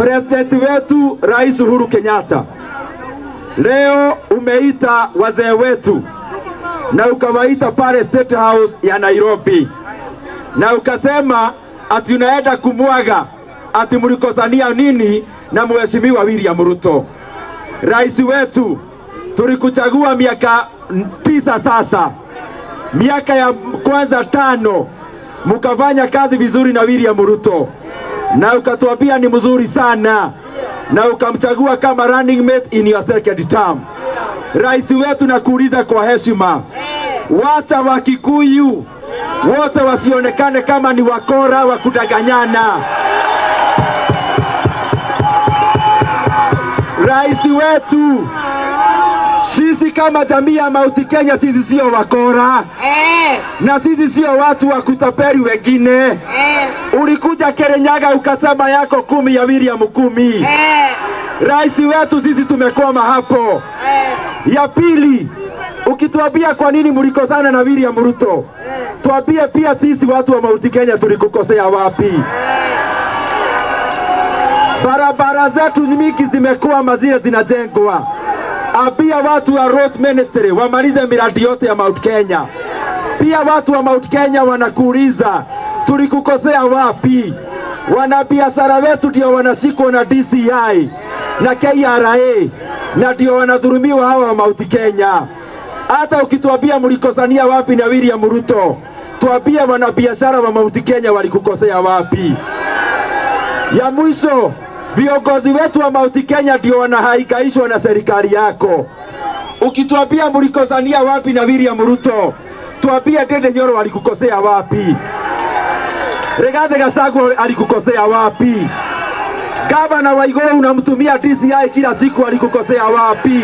President wetu Rais Uhuru Kenyatta, leo umeita wazee wetu na ukawaita pale State House ya Nairobi, na ukasema ati unaenda kumwaga ati mlikosania nini na mheshimiwa William Ruto. Rais wetu, tulikuchagua miaka tisa sasa, miaka ya kwanza tano mukafanya kazi vizuri na William Ruto na ukatuambia ni mzuri sana na ukamchagua kama running mate in your second term. Rais wetu, nakuuliza kwa heshima, wacha Wakikuyu wote wasionekane kama ni wakora wa kudanganyana. Rais wetu, sisi kama jamii ya Mauti Kenya, sisi sio wakora Eh, na sisi sio watu wa kutapeli wengine. eh, Ulikuja Kirinyaga ukasema yako kumi ya William kumi. eh, Rais wetu, sisi tumekwama hapo. eh. Ya pili, ukituambia kwa nini mlikosana na William Ruto, tuambie pia sisi watu wa Mauti Kenya tulikukosea wapi? eh Barabara zetu nyingi zimekuwa mazile zinajengwa. Ambia watu wa road ministry wamalize miradi yote ya Mount Kenya. Pia watu wa Mount Kenya wanakuuliza tulikukosea wapi? Wanabiashara wetu ndio wanashikwa na DCI na KRA na ndio wanadhulumiwa hawa wa Mount Kenya. Hata ukituambia mlikosania wapi na William Ruto, tuambie wanabiashara wa Mount Kenya walikukosea wapi? Ya mwisho, viongozi wetu wa Mount Kenya ndio wanahangaishwa na serikali yako. Ukituambia mlikosania wapi na William Ruto, tuambie Ndindi Nyoro alikukosea wapi? Rigathi Gachagua alikukosea wapi? Gavana wa unamtumia DCI kila siku, alikukosea wapi?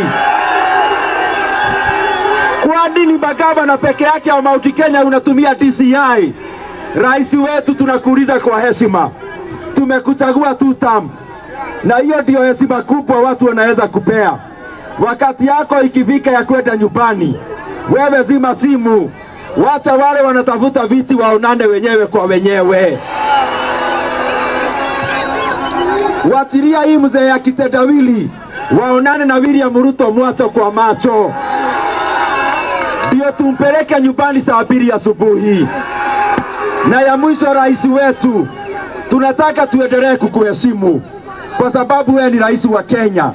Kwa nini magavana peke yake wa Mount Kenya unatumia DCI? Rais wetu, tunakuuliza kwa heshima, tumekuchagua two terms, na hiyo ndio heshima kubwa watu wanaweza kupea. Wakati yako ikifika ya kwenda nyumbani, wewe zima simu, wacha wale wanatafuta viti waonane wenyewe kwa wenyewe. Wachilia hii mzee ya kitendawili, waonane na William Ruto mwacho kwa macho, ndio tumpeleke nyumbani saa mbili asubuhi. Na ya mwisho, rais wetu, tunataka tuendelee kukuheshimu kwa sababu wewe ni rais wa Kenya,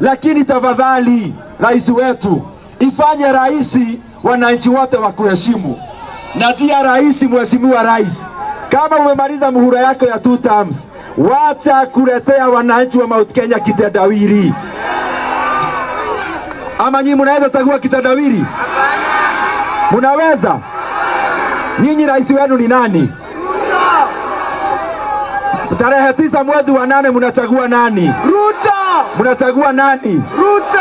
lakini tafadhali, rais wetu, ifanye rais wananchi wote wa kuheshimu, Na tia rais, mheshimiwa rais, kama umemaliza muhula yako ya two terms, wacha kuletea wananchi wa Mount Kenya kitendawili. Ama nyinyi mnaweza chagua kitendawili? Munaweza? Nyinyi rais wenu ni nani? Tarehe tisa mwezi wa nane mnachagua nani? Ruto! Mnachagua nani? Ruto!